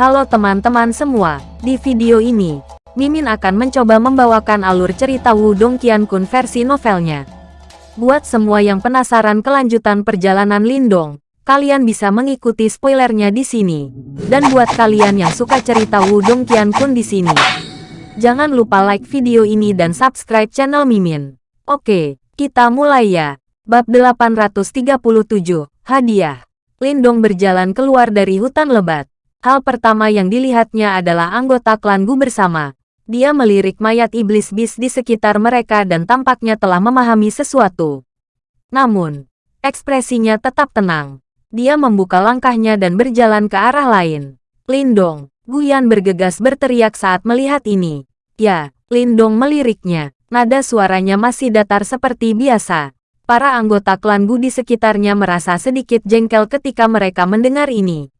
Halo teman-teman semua, di video ini, Mimin akan mencoba membawakan alur cerita Wudong Qiankun versi novelnya. Buat semua yang penasaran kelanjutan perjalanan Lindong, kalian bisa mengikuti spoilernya di sini. Dan buat kalian yang suka cerita Wudong Qiankun di sini, jangan lupa like video ini dan subscribe channel Mimin. Oke, kita mulai ya. Bab 837, Hadiah. Lindong berjalan keluar dari hutan lebat. Hal pertama yang dilihatnya adalah anggota klan Gu bersama. Dia melirik mayat iblis bis di sekitar mereka dan tampaknya telah memahami sesuatu. Namun, ekspresinya tetap tenang. Dia membuka langkahnya dan berjalan ke arah lain. Lindong, Guyan bergegas berteriak saat melihat ini. Ya, Lindong meliriknya. Nada suaranya masih datar seperti biasa. Para anggota klan Gu di sekitarnya merasa sedikit jengkel ketika mereka mendengar ini.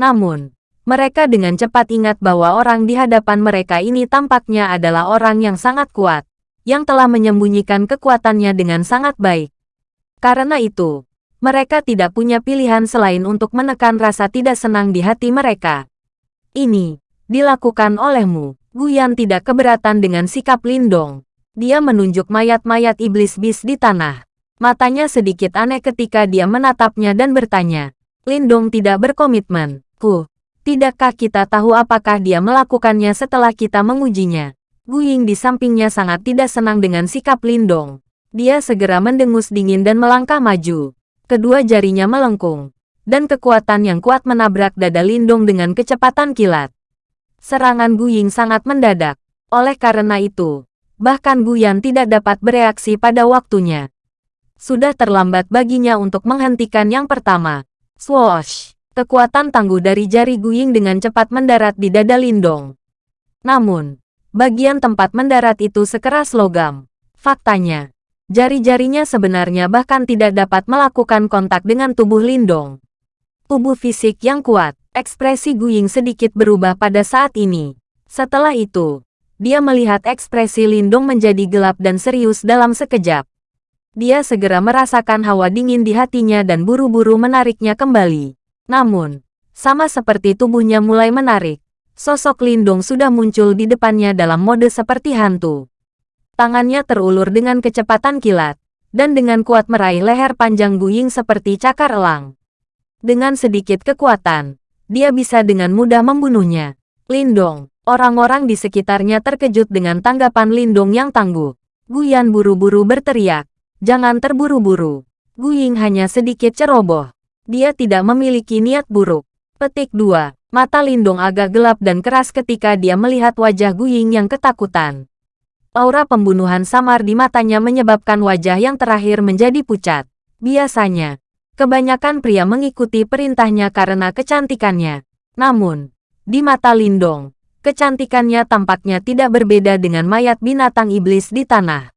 Namun, mereka dengan cepat ingat bahwa orang di hadapan mereka ini tampaknya adalah orang yang sangat kuat, yang telah menyembunyikan kekuatannya dengan sangat baik. Karena itu, mereka tidak punya pilihan selain untuk menekan rasa tidak senang di hati mereka. Ini, dilakukan olehmu. Guyan tidak keberatan dengan sikap Lindong. Dia menunjuk mayat-mayat iblis bis di tanah. Matanya sedikit aneh ketika dia menatapnya dan bertanya. Lindong tidak berkomitmen. Tidakkah kita tahu apakah dia melakukannya setelah kita mengujinya? Gu Ying di sampingnya sangat tidak senang dengan sikap Lindong. Dia segera mendengus dingin dan melangkah maju. Kedua jarinya melengkung. Dan kekuatan yang kuat menabrak dada Lindong dengan kecepatan kilat. Serangan Gu Ying sangat mendadak. Oleh karena itu, bahkan Gu Yan tidak dapat bereaksi pada waktunya. Sudah terlambat baginya untuk menghentikan yang pertama. Swoosh! Kekuatan tangguh dari jari Guying dengan cepat mendarat di dada Lindong. Namun, bagian tempat mendarat itu sekeras logam. Faktanya, jari-jarinya sebenarnya bahkan tidak dapat melakukan kontak dengan tubuh Lindong. Tubuh fisik yang kuat, ekspresi Guying sedikit berubah pada saat ini. Setelah itu, dia melihat ekspresi Lindong menjadi gelap dan serius dalam sekejap. Dia segera merasakan hawa dingin di hatinya dan buru-buru menariknya kembali. Namun, sama seperti tubuhnya mulai menarik, sosok Lindong sudah muncul di depannya dalam mode seperti hantu. Tangannya terulur dengan kecepatan kilat, dan dengan kuat meraih leher panjang Guying seperti cakar elang. Dengan sedikit kekuatan, dia bisa dengan mudah membunuhnya. Lindong, orang-orang di sekitarnya terkejut dengan tanggapan Lindong yang tangguh. Guyan buru-buru berteriak, jangan terburu-buru. Guying hanya sedikit ceroboh. Dia tidak memiliki niat buruk. Petik 2. Mata Lindong agak gelap dan keras ketika dia melihat wajah Guying yang ketakutan. Aura pembunuhan samar di matanya menyebabkan wajah yang terakhir menjadi pucat. Biasanya, kebanyakan pria mengikuti perintahnya karena kecantikannya. Namun, di mata Lindong, kecantikannya tampaknya tidak berbeda dengan mayat binatang iblis di tanah.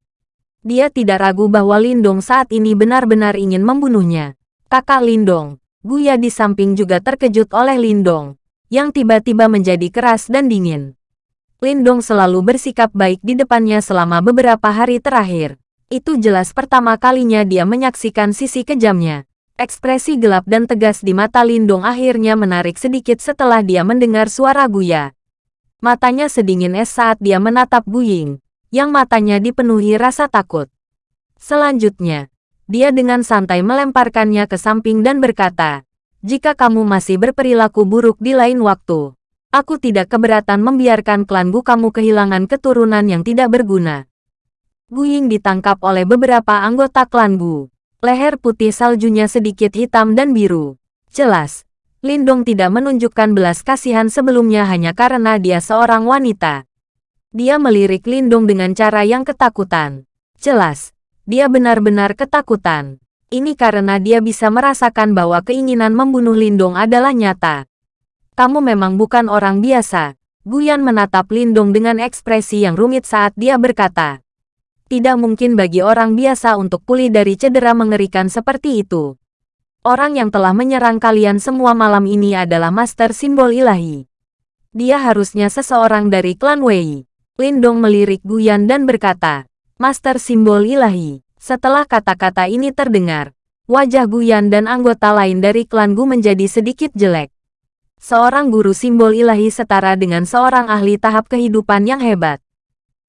Dia tidak ragu bahwa Lindong saat ini benar-benar ingin membunuhnya. Kakak Lindong, Guya di samping juga terkejut oleh Lindong, yang tiba-tiba menjadi keras dan dingin. Lindong selalu bersikap baik di depannya selama beberapa hari terakhir. Itu jelas pertama kalinya dia menyaksikan sisi kejamnya. Ekspresi gelap dan tegas di mata Lindong akhirnya menarik sedikit setelah dia mendengar suara Guya. Matanya sedingin es saat dia menatap Guying, yang matanya dipenuhi rasa takut. Selanjutnya, dia dengan santai melemparkannya ke samping dan berkata, jika kamu masih berperilaku buruk di lain waktu, aku tidak keberatan membiarkan klan Gu kamu kehilangan keturunan yang tidak berguna. Gu Ying ditangkap oleh beberapa anggota klan Gu. Leher putih saljunya sedikit hitam dan biru. Jelas, Lindong tidak menunjukkan belas kasihan sebelumnya hanya karena dia seorang wanita. Dia melirik Lindong dengan cara yang ketakutan. Jelas, dia benar-benar ketakutan. Ini karena dia bisa merasakan bahwa keinginan membunuh Lindong adalah nyata. Kamu memang bukan orang biasa. Guyan menatap Lindong dengan ekspresi yang rumit saat dia berkata. Tidak mungkin bagi orang biasa untuk pulih dari cedera mengerikan seperti itu. Orang yang telah menyerang kalian semua malam ini adalah Master Simbol Ilahi. Dia harusnya seseorang dari klan Wei. Lindong melirik Guyan dan berkata, Master Simbol Ilahi. Setelah kata-kata ini terdengar, wajah Guyan dan anggota lain dari klan Gu menjadi sedikit jelek. Seorang guru simbol ilahi setara dengan seorang ahli tahap kehidupan yang hebat.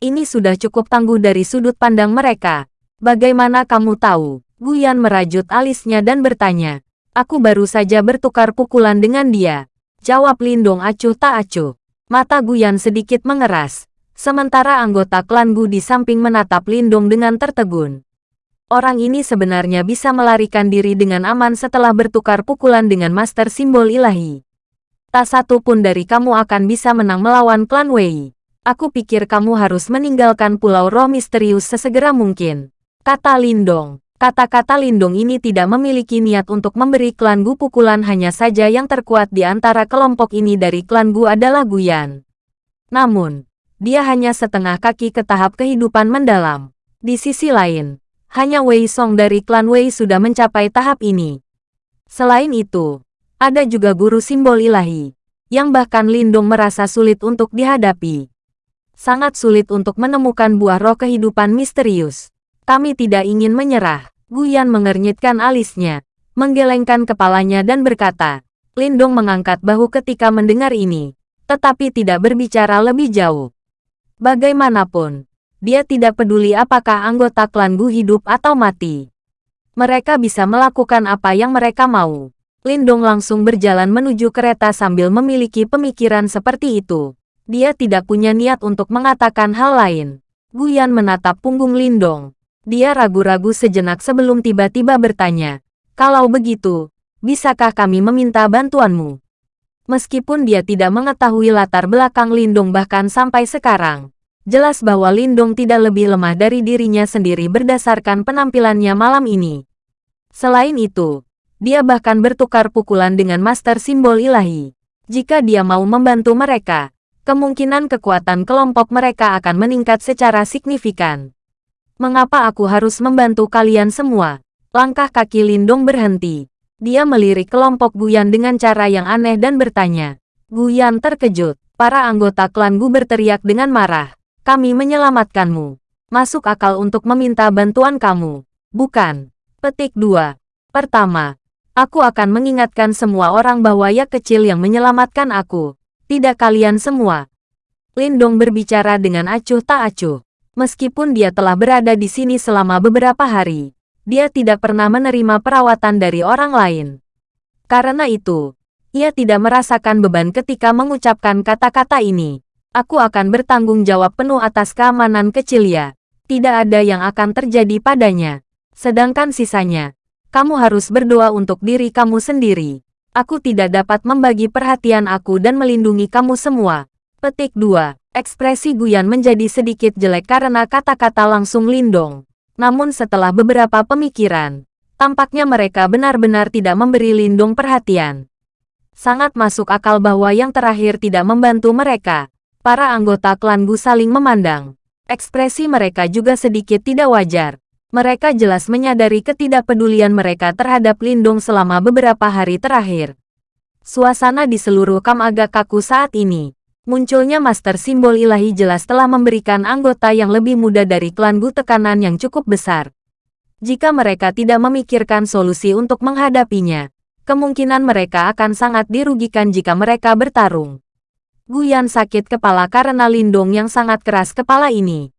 Ini sudah cukup tangguh dari sudut pandang mereka. Bagaimana kamu tahu? Guyan merajut alisnya dan bertanya. Aku baru saja bertukar pukulan dengan dia. Jawab Lindong acuh tak acuh. Mata Guyan sedikit mengeras. Sementara anggota klan Gu di samping menatap Lindong dengan tertegun. Orang ini sebenarnya bisa melarikan diri dengan aman setelah bertukar pukulan dengan master simbol ilahi. Tak satu pun dari kamu akan bisa menang melawan klan Wei. Aku pikir kamu harus meninggalkan pulau roh misterius sesegera mungkin. Kata Lindong. Kata-kata Lindong ini tidak memiliki niat untuk memberi klan Gu pukulan hanya saja yang terkuat di antara kelompok ini dari klan Gu adalah Guyan. Namun, dia hanya setengah kaki ke tahap kehidupan mendalam. Di sisi lain, hanya Wei Song dari klan Wei sudah mencapai tahap ini. Selain itu, ada juga guru simbol ilahi, yang bahkan Lindung merasa sulit untuk dihadapi. Sangat sulit untuk menemukan buah roh kehidupan misterius. Kami tidak ingin menyerah. Guyan mengernyitkan alisnya, menggelengkan kepalanya dan berkata, Lindung mengangkat bahu ketika mendengar ini, tetapi tidak berbicara lebih jauh. Bagaimanapun, dia tidak peduli apakah anggota klan Gu hidup atau mati. Mereka bisa melakukan apa yang mereka mau. Lindong langsung berjalan menuju kereta sambil memiliki pemikiran seperti itu. Dia tidak punya niat untuk mengatakan hal lain. Guyan menatap punggung Lindong. Dia ragu-ragu sejenak sebelum tiba-tiba bertanya, Kalau begitu, bisakah kami meminta bantuanmu? Meskipun dia tidak mengetahui latar belakang Lindong bahkan sampai sekarang, jelas bahwa Lindong tidak lebih lemah dari dirinya sendiri berdasarkan penampilannya malam ini. Selain itu, dia bahkan bertukar pukulan dengan master simbol ilahi. Jika dia mau membantu mereka, kemungkinan kekuatan kelompok mereka akan meningkat secara signifikan. Mengapa aku harus membantu kalian semua? Langkah kaki Lindong berhenti. Dia melirik kelompok Guyan dengan cara yang aneh dan bertanya. Guyan terkejut. Para anggota klan Gu berteriak dengan marah. Kami menyelamatkanmu. Masuk akal untuk meminta bantuan kamu. Bukan. Petik 2. Pertama, Aku akan mengingatkan semua orang bahwa ya kecil yang menyelamatkan aku. Tidak kalian semua. Lindong berbicara dengan acuh tak acuh. Meskipun dia telah berada di sini selama beberapa hari, dia tidak pernah menerima perawatan dari orang lain. Karena itu, ia tidak merasakan beban ketika mengucapkan kata-kata ini. Aku akan bertanggung jawab penuh atas keamanan kecil ya. Tidak ada yang akan terjadi padanya. Sedangkan sisanya, kamu harus berdoa untuk diri kamu sendiri. Aku tidak dapat membagi perhatian aku dan melindungi kamu semua. Petik 2. Ekspresi Guyan menjadi sedikit jelek karena kata-kata langsung Lindong. Namun setelah beberapa pemikiran, tampaknya mereka benar-benar tidak memberi Lindong perhatian. Sangat masuk akal bahwa yang terakhir tidak membantu mereka. Para anggota klan Gu saling memandang. Ekspresi mereka juga sedikit tidak wajar. Mereka jelas menyadari ketidakpedulian mereka terhadap Lindung selama beberapa hari terakhir. Suasana di seluruh kam agak kaku saat ini. Munculnya master simbol ilahi jelas telah memberikan anggota yang lebih muda dari klan Gu tekanan yang cukup besar. Jika mereka tidak memikirkan solusi untuk menghadapinya, kemungkinan mereka akan sangat dirugikan jika mereka bertarung. Guyan sakit kepala karena Lindong yang sangat keras kepala ini.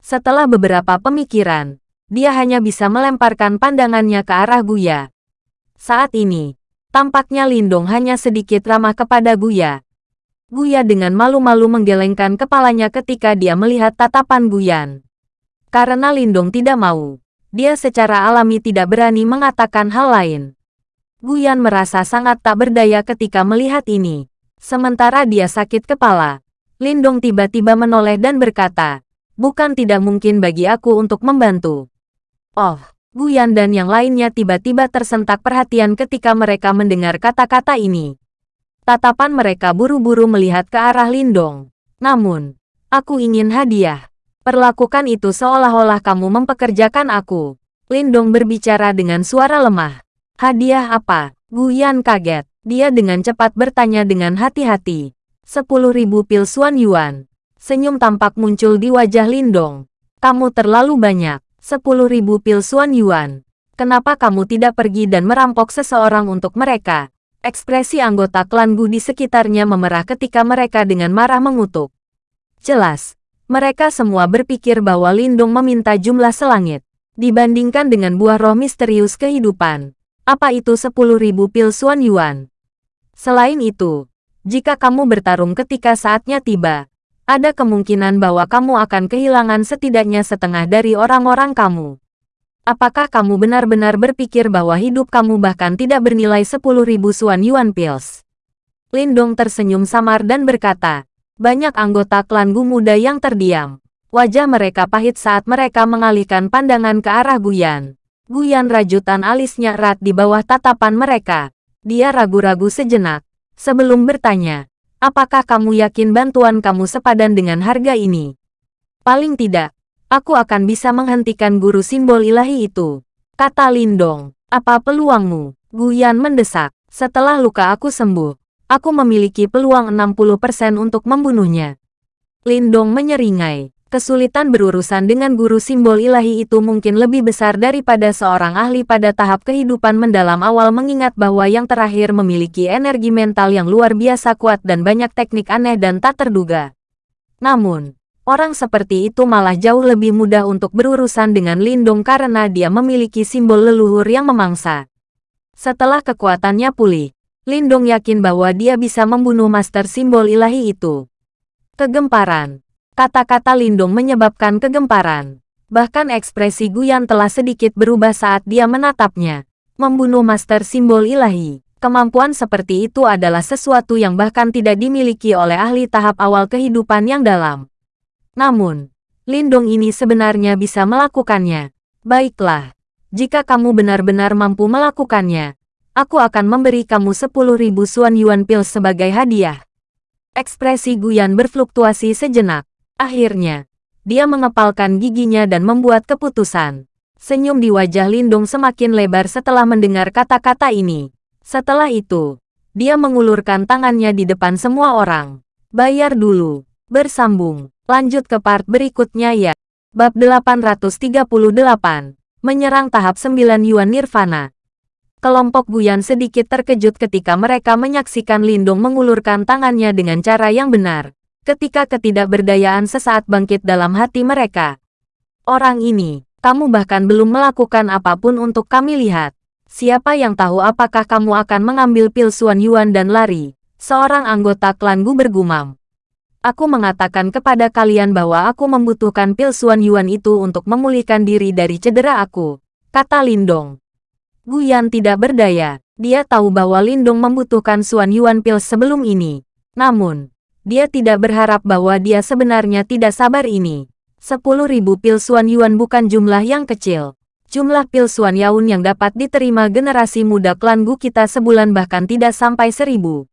Setelah beberapa pemikiran, dia hanya bisa melemparkan pandangannya ke arah Guya. Saat ini, tampaknya Lindong hanya sedikit ramah kepada Guya. Guya dengan malu-malu menggelengkan kepalanya ketika dia melihat tatapan Guyan. Karena Lindong tidak mau, dia secara alami tidak berani mengatakan hal lain. Guyan merasa sangat tak berdaya ketika melihat ini. Sementara dia sakit kepala, Lindong tiba-tiba menoleh dan berkata, bukan tidak mungkin bagi aku untuk membantu. Oh, Guyan dan yang lainnya tiba-tiba tersentak perhatian ketika mereka mendengar kata-kata ini. Tatapan mereka buru-buru melihat ke arah Lindong. Namun, aku ingin hadiah. Perlakukan itu seolah-olah kamu mempekerjakan aku. Lindong berbicara dengan suara lemah. Hadiah apa? Guyan kaget. Dia dengan cepat bertanya dengan hati-hati. Sepuluh ribu pil Suan Yuan. Senyum tampak muncul di wajah Lindong. Kamu terlalu banyak. Sepuluh ribu pil Suan Yuan. Kenapa kamu tidak pergi dan merampok seseorang untuk mereka? Ekspresi anggota klan Gu di sekitarnya memerah ketika mereka dengan marah mengutuk. Jelas, mereka semua berpikir bahwa Lindung meminta jumlah selangit. Dibandingkan dengan buah roh misterius kehidupan. Apa itu 10.000 pil Suan Yuan? Selain itu, jika kamu bertarung ketika saatnya tiba, ada kemungkinan bahwa kamu akan kehilangan setidaknya setengah dari orang-orang kamu. Apakah kamu benar-benar berpikir bahwa hidup kamu bahkan tidak bernilai 10.000 Suan Yuan Pills? Lindong tersenyum samar dan berkata, banyak anggota klan Gu muda yang terdiam. Wajah mereka pahit saat mereka mengalihkan pandangan ke arah Guyan. Guyan rajutan alisnya erat di bawah tatapan mereka. Dia ragu-ragu sejenak. Sebelum bertanya, apakah kamu yakin bantuan kamu sepadan dengan harga ini? Paling tidak, aku akan bisa menghentikan guru simbol ilahi itu. Kata Lindong, apa peluangmu? Guyan mendesak. Setelah luka aku sembuh, aku memiliki peluang 60% untuk membunuhnya. Lindong menyeringai. Kesulitan berurusan dengan guru simbol ilahi itu mungkin lebih besar daripada seorang ahli pada tahap kehidupan mendalam awal mengingat bahwa yang terakhir memiliki energi mental yang luar biasa kuat dan banyak teknik aneh dan tak terduga. Namun, orang seperti itu malah jauh lebih mudah untuk berurusan dengan Lindung karena dia memiliki simbol leluhur yang memangsa. Setelah kekuatannya pulih, Lindung yakin bahwa dia bisa membunuh master simbol ilahi itu. Kegemparan Kata-kata Lindung menyebabkan kegemparan. Bahkan ekspresi Guyan telah sedikit berubah saat dia menatapnya. Membunuh master simbol ilahi. Kemampuan seperti itu adalah sesuatu yang bahkan tidak dimiliki oleh ahli tahap awal kehidupan yang dalam. Namun, Lindung ini sebenarnya bisa melakukannya. Baiklah, jika kamu benar-benar mampu melakukannya, aku akan memberi kamu 10.000 Suan Yuan Pil sebagai hadiah. Ekspresi Guyan berfluktuasi sejenak. Akhirnya, dia mengepalkan giginya dan membuat keputusan. Senyum di wajah Lindung semakin lebar setelah mendengar kata-kata ini. Setelah itu, dia mengulurkan tangannya di depan semua orang. Bayar dulu. Bersambung. Lanjut ke part berikutnya ya. Bab 838. Menyerang tahap 9 Yuan Nirvana. Kelompok Guyan sedikit terkejut ketika mereka menyaksikan Lindung mengulurkan tangannya dengan cara yang benar ketika ketidakberdayaan sesaat bangkit dalam hati mereka. Orang ini, kamu bahkan belum melakukan apa pun untuk kami lihat. Siapa yang tahu apakah kamu akan mengambil pil Suan Yuan dan lari? Seorang anggota klan Gu bergumam. Aku mengatakan kepada kalian bahwa aku membutuhkan pil Suan Yuan itu untuk memulihkan diri dari cedera aku, kata Lindong. Guyan tidak berdaya, dia tahu bahwa Lindong membutuhkan Suan Yuan pil sebelum ini. Namun, dia tidak berharap bahwa dia sebenarnya tidak sabar ini. 10.000 pil Suan Yuan bukan jumlah yang kecil. Jumlah pil Suan Yaun yang dapat diterima generasi muda klan Gu kita sebulan bahkan tidak sampai seribu.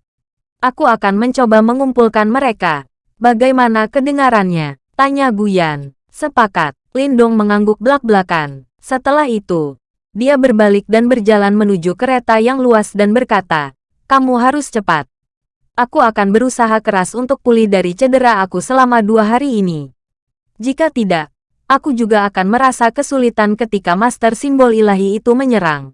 Aku akan mencoba mengumpulkan mereka. Bagaimana kedengarannya? Tanya Guyan. Sepakat. Lindong mengangguk belak-belakan. Setelah itu, dia berbalik dan berjalan menuju kereta yang luas dan berkata, kamu harus cepat. Aku akan berusaha keras untuk pulih dari cedera aku selama dua hari ini. Jika tidak, aku juga akan merasa kesulitan ketika master simbol ilahi itu menyerang.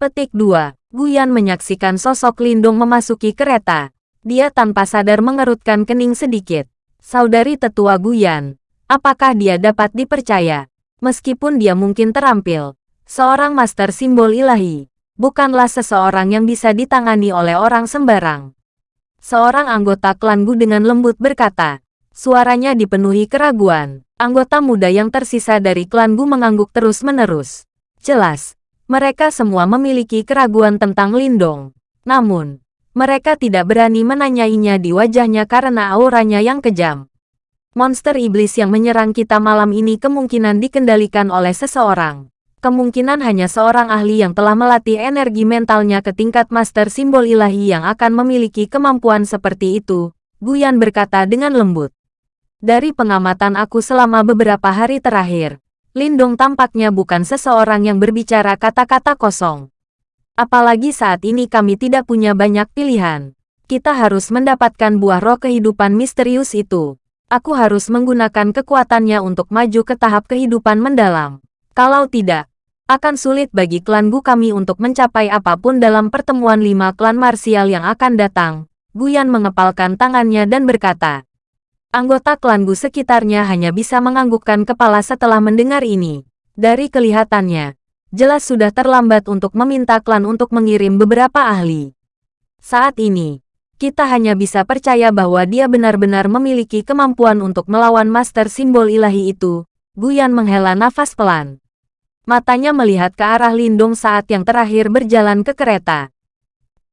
Petik 2. Guyan menyaksikan sosok Lindung memasuki kereta. Dia tanpa sadar mengerutkan kening sedikit. Saudari tetua Guyan, apakah dia dapat dipercaya? Meskipun dia mungkin terampil, seorang master simbol ilahi, bukanlah seseorang yang bisa ditangani oleh orang sembarang. Seorang anggota klan Gu dengan lembut berkata. Suaranya dipenuhi keraguan. Anggota muda yang tersisa dari klan Gu mengangguk terus-menerus. Jelas, mereka semua memiliki keraguan tentang Lindong. Namun, mereka tidak berani menanyainya di wajahnya karena auranya yang kejam. Monster iblis yang menyerang kita malam ini kemungkinan dikendalikan oleh seseorang kemungkinan hanya seorang ahli yang telah melatih energi mentalnya ke tingkat master simbol ilahi yang akan memiliki kemampuan seperti itu, Guyan berkata dengan lembut. Dari pengamatan aku selama beberapa hari terakhir, Lindong tampaknya bukan seseorang yang berbicara kata-kata kosong. Apalagi saat ini kami tidak punya banyak pilihan. Kita harus mendapatkan buah roh kehidupan misterius itu. Aku harus menggunakan kekuatannya untuk maju ke tahap kehidupan mendalam. Kalau tidak, Akan sulit bagi klan Gu kami untuk mencapai apa pun dalam pertemuan lima klan marsial yang akan datang. Guyan mengepalkan tangannya dan berkata. Anggota klan Gu sekitarnya hanya bisa menganggukkan kepala setelah mendengar ini. Dari kelihatannya, jelas sudah terlambat untuk meminta klan untuk mengirim beberapa ahli. Saat ini, kita hanya bisa percaya bahwa dia benar-benar memiliki kemampuan untuk melawan master simbol ilahi itu. Guyan menghela nafas pelan. Matanya melihat ke arah Lindung saat yang terakhir berjalan ke kereta.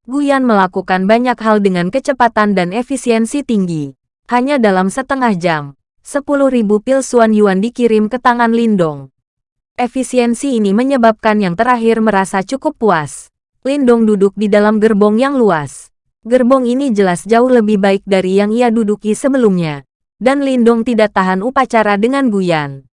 Guyan melakukan banyak hal dengan kecepatan dan efisiensi tinggi. Hanya dalam setengah jam, 10.000 pil Suan Yuan dikirim ke tangan Lindong. Efisiensi ini menyebabkan yang terakhir merasa cukup puas. Lindong duduk di dalam gerbong yang luas. Gerbong ini jelas jauh lebih baik dari yang ia duduki sebelumnya. Dan Lindong tidak tahan upacara dengan Guyan.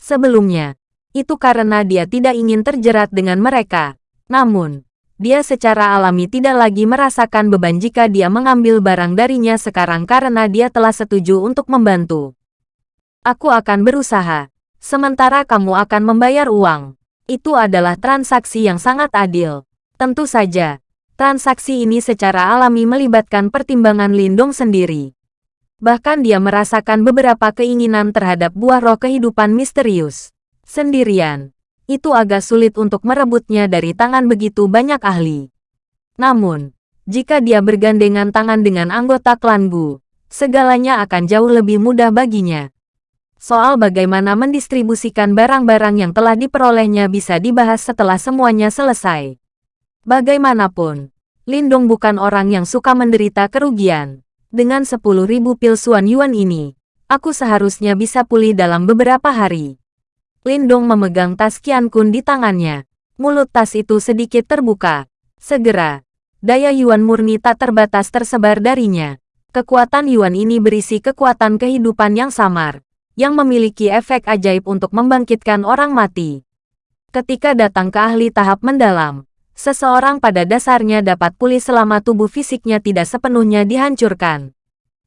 Sebelumnya, itu karena dia tidak ingin terjerat dengan mereka. Namun, dia secara alami tidak lagi merasakan beban jika dia mengambil barang darinya sekarang karena dia telah setuju untuk membantu. Aku akan berusaha, sementara kamu akan membayar uang. Itu adalah transaksi yang sangat adil. Tentu saja, transaksi ini secara alami melibatkan pertimbangan Lindong sendiri. Bahkan dia merasakan beberapa keinginan terhadap buah roh kehidupan misterius sendirian. Itu agak sulit untuk merebutnya dari tangan begitu banyak ahli. Namun, jika dia bergandengan tangan dengan anggota klan Gu, segalanya akan jauh lebih mudah baginya. Soal bagaimana mendistribusikan barang-barang yang telah diperolehnya bisa dibahas setelah semuanya selesai. Bagaimanapun, Lindong bukan orang yang suka menderita kerugian. Dengan 10.000 pil Suan Yuan ini, aku seharusnya bisa pulih dalam beberapa hari. Lindong memegang tas Qian Kun di tangannya. Mulut tas itu sedikit terbuka. Segera, daya Yuan murni tak terbatas tersebar darinya. Kekuatan Yuan ini berisi kekuatan kehidupan yang samar, yang memiliki efek ajaib untuk membangkitkan orang mati. Ketika datang ke ahli tahap mendalam, seseorang pada dasarnya dapat pulih selama tubuh fisiknya tidak sepenuhnya dihancurkan.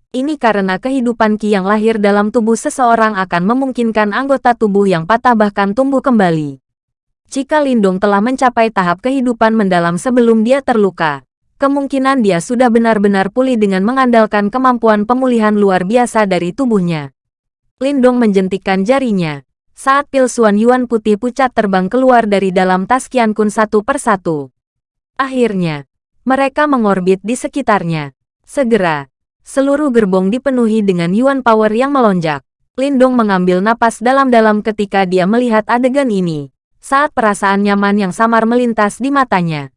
Ini karena kehidupan Ki yang lahir dalam tubuh seseorang akan memungkinkan anggota tubuh yang patah bahkan tumbuh kembali. Jika Lindung telah mencapai tahap kehidupan mendalam sebelum dia terluka, kemungkinan dia sudah benar-benar pulih dengan mengandalkan kemampuan pemulihan luar biasa dari tubuhnya. Lindong menjentikkan jarinya. Saat pil Suan Yuan putih pucat terbang keluar dari dalam tas Kian Kun satu persatu. Akhirnya, mereka mengorbit di sekitarnya. Segera, Seluruh gerbong dipenuhi dengan Yuan Power yang melonjak. Lindong mengambil napas dalam-dalam ketika dia melihat adegan ini, saat perasaan nyaman yang samar melintas di matanya.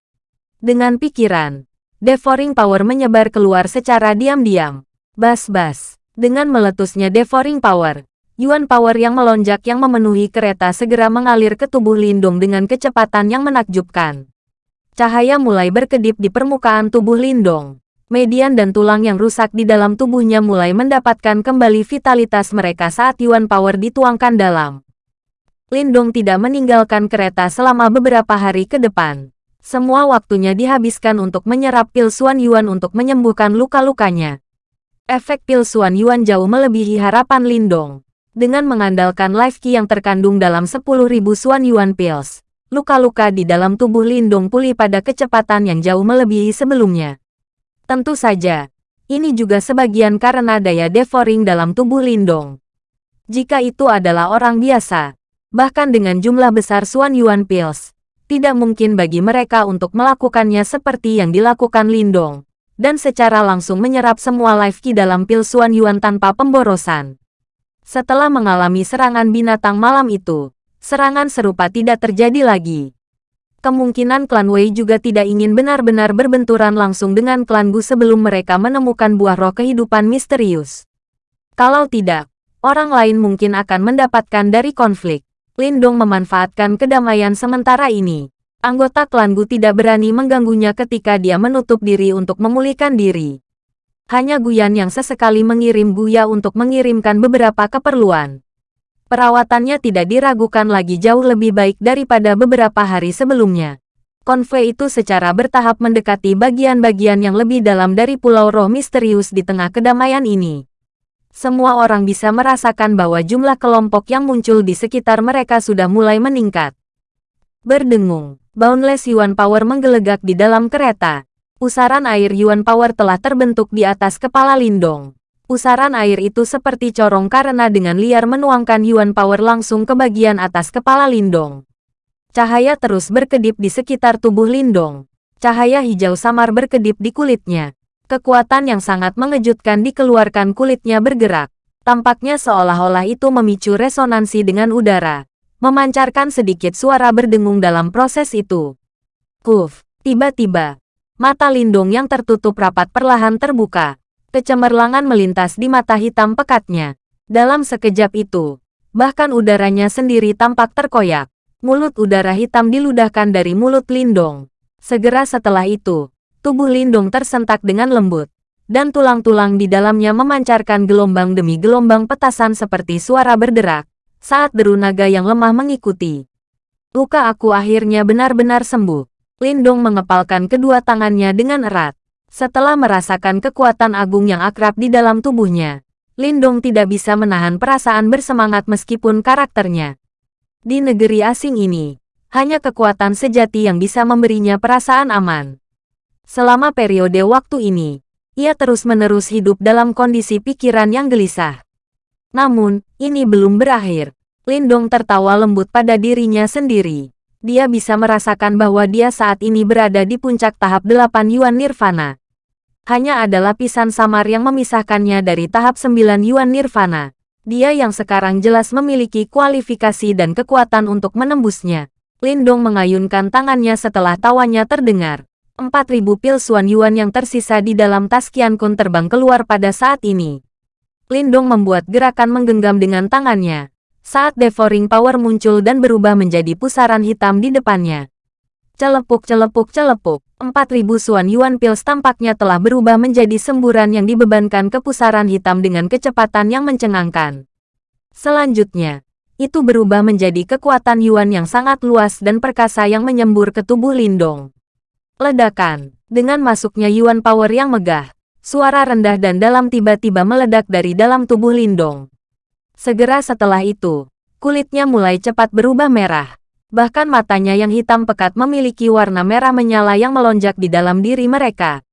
Dengan pikiran, Devouring Power menyebar keluar secara diam-diam. Bas-bas, dengan meletusnya Devouring Power, Yuan Power yang melonjak yang memenuhi kereta segera mengalir ke tubuh Lindong dengan kecepatan yang menakjubkan. Cahaya mulai berkedip di permukaan tubuh Lindong median dan tulang yang rusak di dalam tubuhnya mulai mendapatkan kembali vitalitas mereka saat Yuan Power dituangkan dalam. Lindong tidak meninggalkan kereta selama beberapa hari ke depan. Semua waktunya dihabiskan untuk menyerap pil Suan Yuan untuk menyembuhkan luka-lukanya. Efek pil Suan Yuan jauh melebihi harapan Lindong. Dengan mengandalkan life key yang terkandung dalam 10.000 Suan Yuan pills, luka-luka di dalam tubuh Lindong pulih pada kecepatan yang jauh melebihi sebelumnya. Tentu saja, ini juga sebagian karena daya devouring dalam tubuh Lindong. Jika itu adalah orang biasa, bahkan dengan jumlah besar Suan Yuan Pills, tidak mungkin bagi mereka untuk melakukannya seperti yang dilakukan Lindong, dan secara langsung menyerap semua life key dalam pil Suan Yuan tanpa pemborosan. Setelah mengalami serangan binatang malam itu, serangan serupa tidak terjadi lagi kemungkinan klan Wei juga tidak ingin benar-benar berbenturan langsung dengan klan Gu sebelum mereka menemukan buah roh kehidupan misterius. Kalau tidak, orang lain mungkin akan mendapatkan dari konflik. Lindong memanfaatkan kedamaian sementara ini. Anggota klan Gu tidak berani mengganggunya ketika dia menutup diri untuk memulihkan diri. Hanya Guyan yang sesekali mengirim Guya untuk mengirimkan beberapa keperluan perawatannya tidak diragukan lagi jauh lebih baik daripada beberapa hari sebelumnya. Konvoi itu secara bertahap mendekati bagian-bagian yang lebih dalam dari Pulau Roh Misterius di tengah kedamaian ini. Semua orang bisa merasakan bahwa jumlah kelompok yang muncul di sekitar mereka sudah mulai meningkat. Berdengung, boundless Yuan Power menggelegak di dalam kereta. Pusaran air Yuan Power telah terbentuk di atas kepala Lindong. Pusaran air itu seperti corong karena dengan liar menuangkan Yuan Power langsung ke bagian atas kepala Lindong. Cahaya terus berkedip di sekitar tubuh Lindong. Cahaya hijau samar berkedip di kulitnya. Kekuatan yang sangat mengejutkan dikeluarkan kulitnya bergerak. Tampaknya seolah-olah itu memicu resonansi dengan udara. Memancarkan sedikit suara berdengung dalam proses itu. Kuf, tiba-tiba, Mata Lindung yang tertutup rapat perlahan terbuka. Kecemerlangan melintas di mata hitam pekatnya. Dalam sekejap itu, bahkan udaranya sendiri tampak terkoyak. Mulut udara hitam diludahkan dari mulut Lindong. Segera setelah itu, tubuh Lindong tersentak dengan lembut. Dan tulang-tulang di dalamnya memancarkan gelombang demi gelombang petasan seperti suara berderak. Saat deru naga yang lemah mengikuti. Luka aku akhirnya benar-benar sembuh. Lindong mengepalkan kedua tangannya dengan erat. Setelah merasakan kekuatan agung yang akrab di dalam tubuhnya, Lindong tidak bisa menahan perasaan bersemangat meskipun karakternya. Di negeri asing ini, hanya kekuatan sejati yang bisa memberinya perasaan aman. Selama periode waktu ini, ia terus-menerus hidup dalam kondisi pikiran yang gelisah. Namun, ini belum berakhir. Lindong tertawa lembut pada dirinya sendiri dia bisa merasakan bahwa dia saat ini berada di puncak tahap 8 Yuan Nirvana. Hanya ada lapisan samar yang memisahkannya dari tahap 9 Yuan Nirvana. Dia yang sekarang jelas memiliki kualifikasi dan kekuatan untuk menembusnya. Lindong mengayunkan tangannya setelah tawanya terdengar. 4000 pil Suan Yuan yang tersisa di dalam tas Qian Kun terbang keluar pada saat ini. Lindong membuat gerakan menggenggam dengan tangannya saat devouring power muncul dan berubah menjadi pusaran hitam di depannya. Celepuk celepuk celepuk, 4000 Suan Yuan Pills tampaknya telah berubah menjadi semburan yang dibebankan ke pusaran hitam dengan kecepatan yang mencengangkan. Selanjutnya, itu berubah menjadi kekuatan Yuan yang sangat luas dan perkasa yang menyembur ke tubuh Lindong. Ledakan, dengan masuknya Yuan Power yang megah, suara rendah dan dalam tiba-tiba meledak dari dalam tubuh Lindong. Segera setelah itu, kulitnya mulai cepat berubah merah. Bahkan matanya yang hitam pekat memiliki warna merah menyala yang melonjak di dalam diri mereka.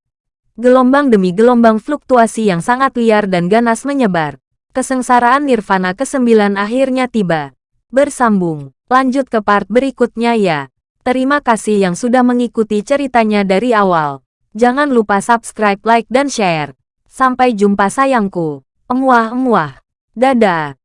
Gelombang demi gelombang fluktuasi yang sangat liar dan ganas menyebar. Kesengsaraan Nirvana ke-9 akhirnya tiba. Bersambung, lanjut ke part berikutnya ya. Terima kasih yang sudah mengikuti ceritanya dari awal. Jangan lupa subscribe, like, dan share. Sampai jumpa sayangku. Emuah-emuah. Dadah.